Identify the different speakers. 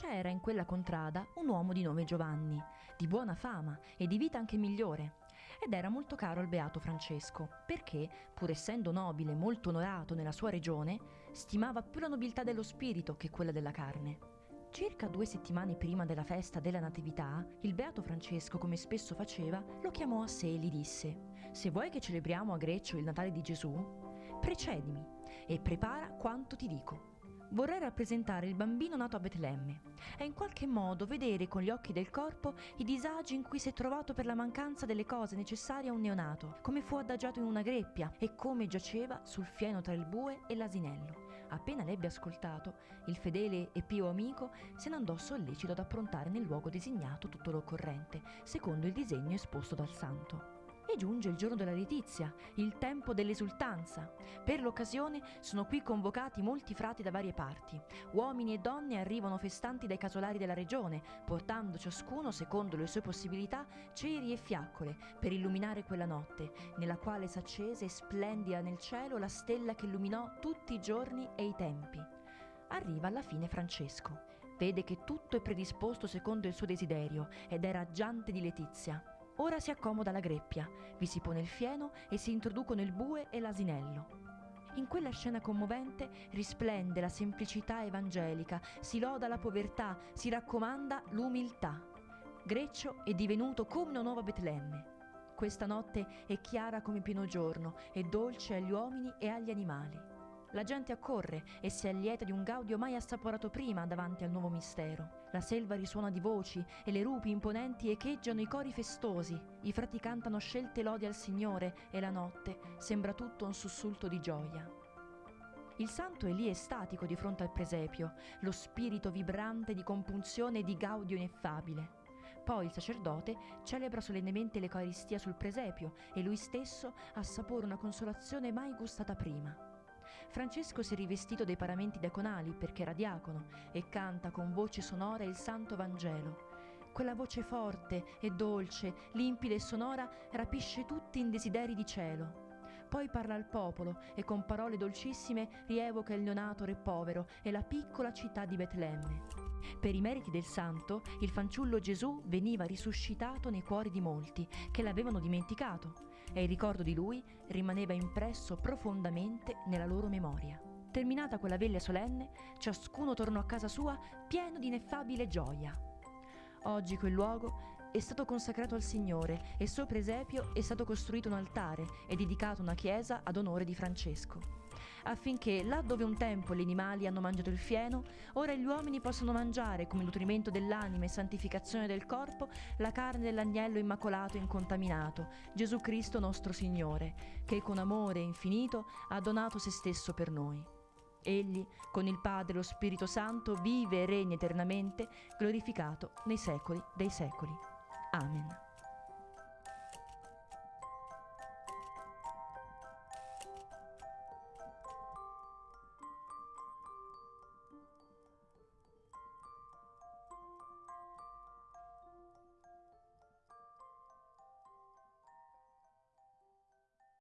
Speaker 1: C'era in quella contrada un uomo di nome Giovanni, di buona fama e di vita anche migliore, ed era molto caro al beato Francesco, perché, pur essendo nobile e molto onorato nella sua regione, stimava più la nobiltà dello spirito che quella della carne. Circa due settimane prima della festa della Natività, il beato Francesco, come spesso faceva, lo chiamò a sé e gli disse: Se vuoi che celebriamo a Greccio il Natale di Gesù, precedimi e prepara quanto ti dico. Vorrei rappresentare il bambino nato a Betlemme e in qualche modo vedere con gli occhi del corpo i disagi in cui si è trovato per la mancanza delle cose necessarie a un neonato, come fu adagiato in una greppia e come giaceva sul fieno tra il bue e l'asinello. Appena l'ebbe ascoltato, il fedele e pio amico se ne andò sollecito ad approntare nel luogo designato tutto l'occorrente, secondo il disegno esposto dal santo. E giunge il giorno della letizia, il tempo dell'esultanza. Per l'occasione sono qui convocati molti frati da varie parti. Uomini e donne arrivano festanti dai casolari della regione, portando ciascuno, secondo le sue possibilità, ceri e fiaccole per illuminare quella notte, nella quale s'accese splendida nel cielo la stella che illuminò tutti i giorni e i tempi. Arriva alla fine Francesco. Vede che tutto è predisposto secondo il suo desiderio ed è raggiante di letizia. Ora si accomoda la greppia, vi si pone il fieno e si introducono il bue e l'asinello. In quella scena commovente risplende la semplicità evangelica, si loda la povertà, si raccomanda l'umiltà. Greccio è divenuto come una nuova Betlemme. Questa notte è chiara come pieno giorno, è dolce agli uomini e agli animali. La gente accorre e si allieta di un gaudio mai assaporato prima davanti al nuovo mistero. La selva risuona di voci e le rupi imponenti echeggiano i cori festosi. I frati cantano scelte lodi al Signore e la notte sembra tutto un sussulto di gioia. Il santo è lì estatico di fronte al presepio, lo spirito vibrante di compunzione e di gaudio ineffabile. Poi il sacerdote celebra solennemente l'Eucaristia sul presepio e lui stesso assapora una consolazione mai gustata prima. Francesco si è rivestito dei paramenti diaconali perché era diacono e canta con voce sonora il Santo Vangelo. Quella voce forte e dolce, limpida e sonora rapisce tutti in desideri di cielo. Poi parla al popolo e con parole dolcissime rievoca il neonato re povero e la piccola città di Betlemme. Per i meriti del santo, il fanciullo Gesù veniva risuscitato nei cuori di molti che l'avevano dimenticato e il ricordo di lui rimaneva impresso profondamente nella loro memoria. Terminata quella veglia solenne, ciascuno tornò a casa sua pieno di ineffabile gioia. Oggi quel luogo è stato consacrato al Signore e sopra esempio è stato costruito un altare e dedicato una chiesa ad onore di Francesco, affinché là dove un tempo gli animali hanno mangiato il fieno, ora gli uomini possano mangiare come nutrimento dell'anima e santificazione del corpo la carne dell'agnello immacolato e incontaminato, Gesù Cristo nostro Signore, che con amore infinito ha donato se stesso per noi. Egli, con il Padre e lo Spirito Santo, vive e regna eternamente, glorificato nei secoli dei secoli. Amen.